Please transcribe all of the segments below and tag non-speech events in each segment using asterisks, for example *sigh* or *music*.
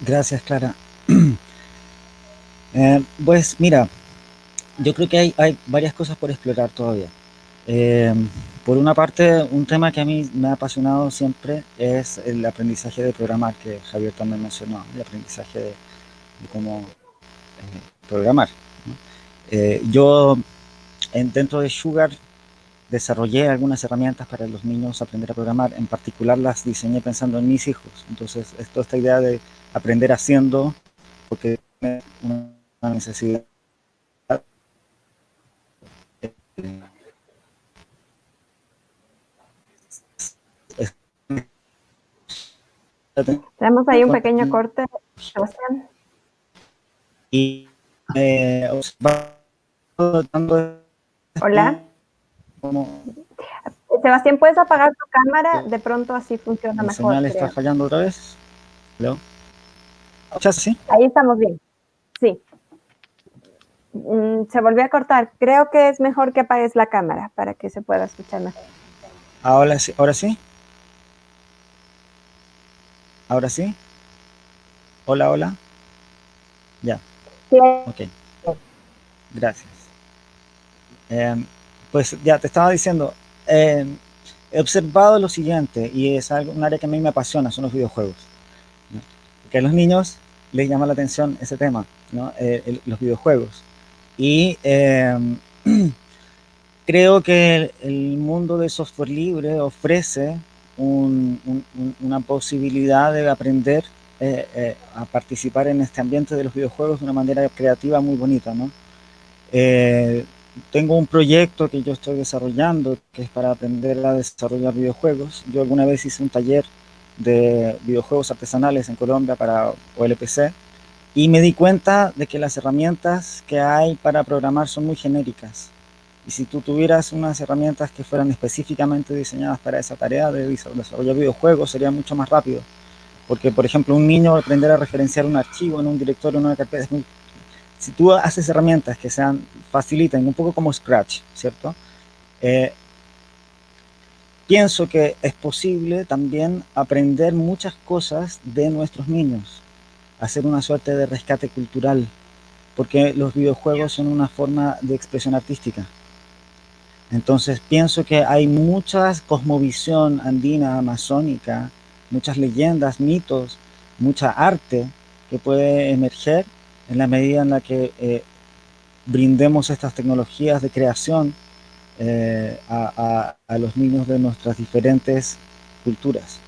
Gracias, Clara. *clears throat* Eh, pues mira, yo creo que hay, hay, varias cosas por explorar todavía. Eh, por una parte, un tema que a mí me ha apasionado siempre es el aprendizaje de programar, que Javier también mencionó, el aprendizaje de, cómo eh, programar. yo en, dentro de Sugar desarrollé algunas herramientas para los niños aprender a programar, en particular las diseñé pensando en mis hijos. Entonces, toda esta idea de aprender haciendo, porque una necesidad. Tenemos ahí un pequeño corte, Sebastián. Y eh, Hola. Sebastián, ¿puedes apagar tu cámara? De pronto así funciona mejor. señal está fallando otra vez? ¿Hello? Ahí estamos bien. Sí. Mm, se volvió a cortar. Creo que es mejor que apagues la cámara para que se pueda escuchar mejor. Ahora sí, ahora sí. Ahora sí. Hola, hola. Ya. Sí. Ok. Gracias. Em, pues ya te estaba diciendo, em, he observado lo siguiente, y es algo, un área que a mí me apasiona, son los videojuegos. Que los niños les llama la atención ese tema. Eh, los videojuegos. Y em, *clears throat* creo que el, mundo del software libre ofrece una posibilidad de aprender eh, eh, a participar en este ambiente de los videojuegos de una manera creativa muy bonita, ¿no? tengo un proyecto que yo estoy desarrollando que es para aprender a desarrollar videojuegos. Yo alguna vez hice un taller de videojuegos artesanales en Colombia para OLPC y me di cuenta de que las herramientas que hay para programar son muy genéricas. Y si tú tuvieras unas herramientas que fueran específicamente diseñadas para esa tarea de desarrollar videojuegos, sería mucho más rápido. Porque, por ejemplo, un niño aprender a referenciar un archivo en un directorio, en una carpeta, si tú haces herramientas que sean, faciliten, un poco como Scratch, ¿cierto? Eh, pienso que es posible también aprender muchas cosas de nuestros niños hacer una suerte de rescate cultural, porque los videojuegos son una forma de expresión artística. Entonces pienso que hay mucha cosmovisión andina, amazónica, muchas leyendas, mitos, mucha arte que puede emerger en la medida en la que eh, brindemos estas tecnologías de creación eh, a, los niños de nuestras diferentes culturas.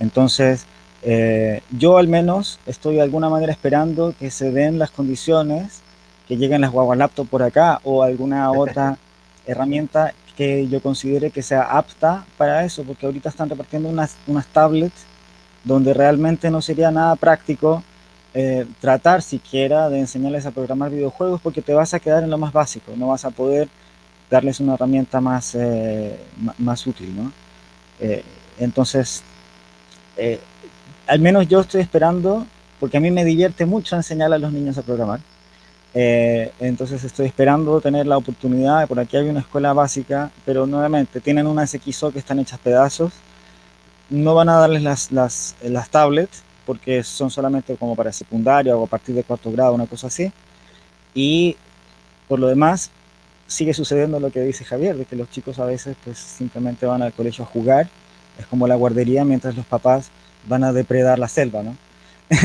Entonces, eh, yo al menos estoy de alguna manera esperando que se den las condiciones, que lleguen las guaguas laptop por acá o alguna *laughs* otra herramienta que yo considere que sea apta para eso, porque ahorita están repartiendo unas, unas tablets donde realmente no sería nada práctico eh, tratar siquiera de enseñarles a programar videojuegos porque te vas a quedar en lo más básico, no vas a poder darles una herramienta más, eh, más útil, ¿no? entonces, al menos yo estoy esperando, porque a mí me divierte mucho enseñar a los niños a programar. Eh, entonces estoy esperando tener la oportunidad, por aquí hay una escuela básica, pero nuevamente tienen unas XO que están hechas pedazos, no van a darles las, las, las tablets, porque son solamente como para secundaria o a partir de cuarto grado, una cosa así. Y por lo demás, sigue sucediendo lo que dice Javier, de que los chicos a veces pues simplemente van al colegio a jugar, es como la guardería, mientras los papás van a depredar la selva, ¿no? *laughs*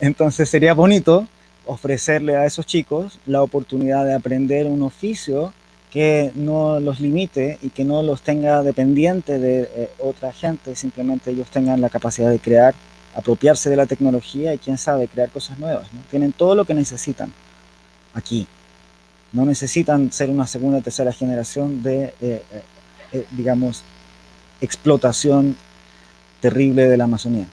Entonces sería bonito ofrecerle a esos chicos la oportunidad de aprender un oficio que no los limite y que no los tenga dependiente de eh, otra gente, simplemente ellos tengan la capacidad de crear, apropiarse de la tecnología y quién sabe, crear cosas nuevas. Tienen todo lo que necesitan aquí. No necesitan ser una segunda o tercera generación de, eh, eh, digamos, explotación terrible de la Amazonía.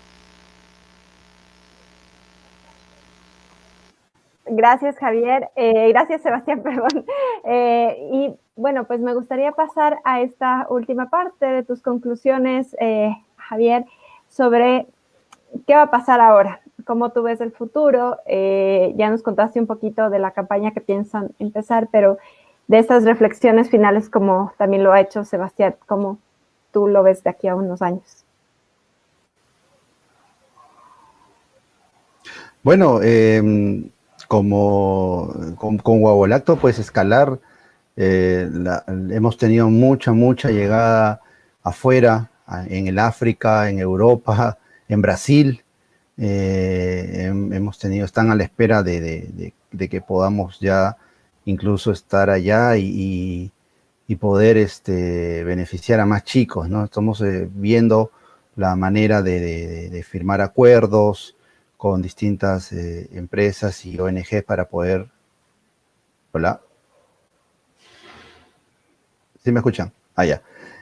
Gracias, Javier. Eh, gracias, Sebastián, *laughs* perdón. Eh, y bueno, pues me gustaría pasar a esta última parte de tus conclusiones, eh, Javier, sobre qué va a pasar ahora, cómo tú ves el futuro. ya nos contaste un poquito de la campaña que piensan empezar, pero de estas reflexiones finales, como también lo ha hecho Sebastián, ¿cómo tú lo ves de aquí a unos años? Bueno, em, como con, con Guabolacto, pues escalar, eh, hemos tenido mucha, mucha llegada afuera, en el África, en Europa, en Brasil. Eh, hemos tenido, están a la espera de, que podamos ya incluso estar allá y, poder este, beneficiar a más chicos, ¿no? Estamos eh, viendo la manera de, firmar acuerdos con distintas eh, empresas y ONG para poder... Hola. ¿Sí me escuchan? Ah, ya.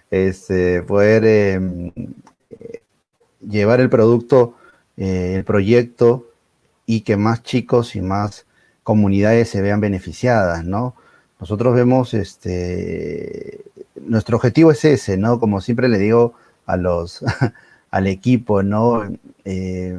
Este, poder em, llevar el producto, eh, el proyecto y que más chicos y más comunidades se vean beneficiadas, ¿no? Nosotros vemos, este, nuestro objetivo es ese, ¿no? Como siempre le digo a los, *laughs* al equipo, ¿no? Eh,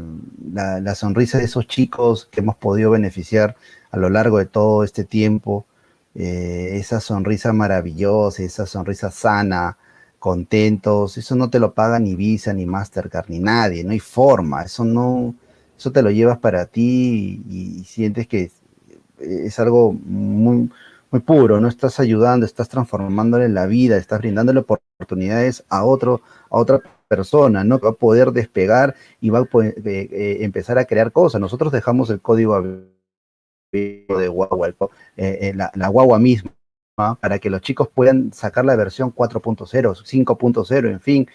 la, sonrisa de esos chicos que hemos podido beneficiar a lo largo de todo este tiempo, eh, esa sonrisa maravillosa, esa sonrisa sana, contentos, eso no te lo paga ni Visa, ni Mastercard, ni nadie, no hay forma, eso no, eso te lo llevas para ti y, sientes que es, algo muy, muy puro, no estás ayudando, estás transformándole la vida, estás brindándole oportunidades a otro, a otra persona, ¿no? Va a poder despegar y va a poder, eh, eh, empezar a crear cosas. Nosotros dejamos el código de guagua, eh, la, la guagua misma, para que los chicos puedan sacar la versión 4.0, 5.0, en fin,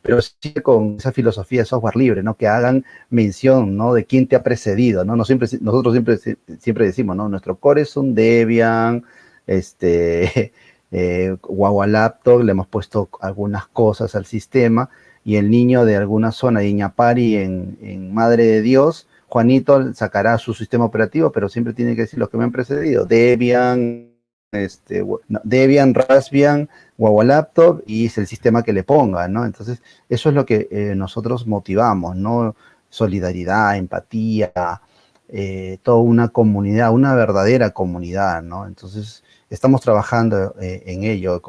pero sí con esa filosofía de software libre, ¿no? Que hagan mención, ¿no? De quién te ha precedido, ¿no? siempre, nosotros siempre, siempre decimos, ¿no? Nuestro core es un Debian, este, *laughs* eh, Laptop, le hemos puesto algunas cosas al sistema, y el niño de alguna zona de Iñapari en, en Madre de Dios, Juanito sacará su sistema operativo, pero siempre tiene que decir los que me han precedido, Debian, este, Debian, Raspbian, Wawa Laptop y es el sistema que le pongan, ¿no? Entonces, eso es lo que eh, nosotros motivamos, ¿no? Solidaridad, empatía, eh, toda una comunidad, una verdadera comunidad, ¿no? Entonces, estamos trabajando eh, en ello,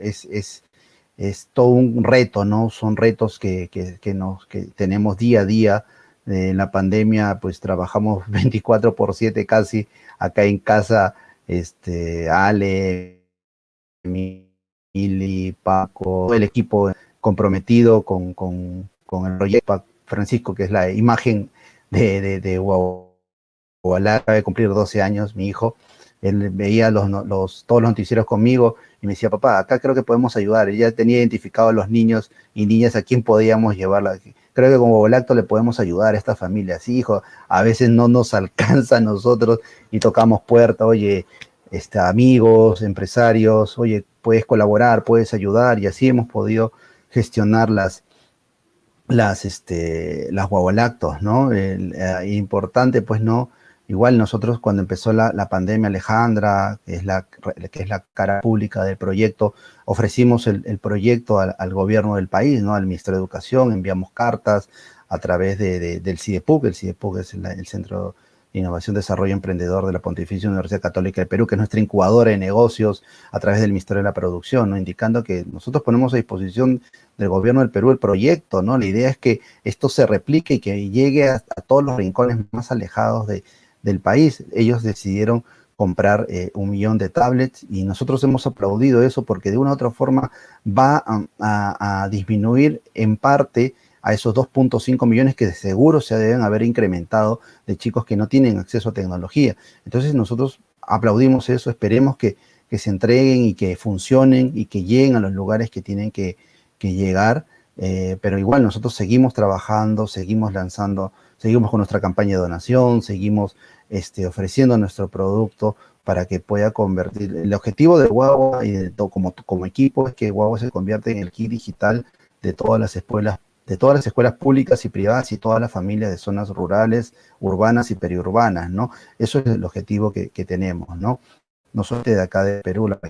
es, es, es, todo un reto, ¿no? Son retos que, que, nos, que tenemos día a día. En la pandemia, pues trabajamos *laughs* 24 por 7 casi acá en casa, este, Ale, Mili, Paco, el equipo comprometido con, con, con el proyecto, Francisco, que es la imagen de, de, de acaba de cumplir 12 años, mi hijo, él veía los, los, todos los noticieros conmigo y me decía, papá, acá creo que podemos ayudar. Él ya tenía identificado a los niños y niñas a quién podíamos llevarla. Creo que como Volacto le podemos ayudar a estas familias. hijo, a veces no nos *laughs* alcanza a nosotros y tocamos puerta, oye, este, amigos, empresarios, oye, puedes colaborar, puedes ayudar y así hemos podido gestionar las, las, este, las ¿no? Eh, importante, pues, ¿no? Igual nosotros cuando empezó la, pandemia, Alejandra, que es la, que es la cara pública del proyecto, ofrecimos el, proyecto al, gobierno del país, ¿no? al Ministerio de Educación, enviamos cartas a través de, del CIDEPUC, el CIDEPUC es el, Centro de Innovación, Desarrollo Emprendedor de la Pontificia Universidad Católica de Perú, que es nuestra incubadora de negocios a través del Ministerio de la Producción, ¿no? indicando que nosotros ponemos a disposición del gobierno del Perú el proyecto, ¿no? La idea es que esto se replique y que llegue a todos los rincones más alejados de, del país. Ellos decidieron comprar eh, un millón de tablets y nosotros hemos aplaudido eso porque de una u otra forma va a, disminuir en parte a esos 2.5 millones que de seguro se deben haber incrementado de chicos que no tienen acceso a tecnología. Entonces nosotros aplaudimos eso, esperemos que, se entreguen y que funcionen y que lleguen a los lugares que tienen que, llegar, eh, pero igual nosotros seguimos trabajando, seguimos lanzando, seguimos con nuestra campaña de donación, seguimos este, ofreciendo nuestro producto para que pueda convertir. El objetivo de Guagua y de todo, como, como equipo es que Guagua se convierta en el kit digital de todas las escuelas de todas las escuelas públicas y privadas y todas las familias de zonas rurales, urbanas y periurbanas, ¿no? Eso es el objetivo que, tenemos, ¿no? No solo de acá de Perú, la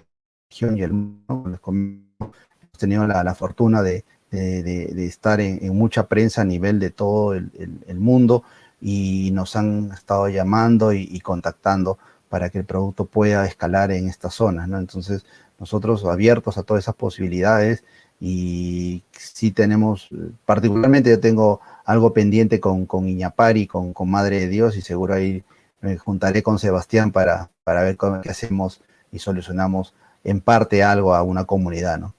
región y el mundo, hemos tenido la, fortuna de, de, estar en, mucha prensa a nivel de todo el, mundo y nos han estado llamando y, contactando para que el producto pueda escalar en estas zonas, ¿no? Entonces, nosotros abiertos a todas esas posibilidades y sí tenemos, particularmente yo tengo algo pendiente con, Iñapari, con, Madre de Dios y seguro ahí me juntaré con Sebastián para, para ver cómo hacemos y solucionamos en parte algo a una comunidad, ¿no?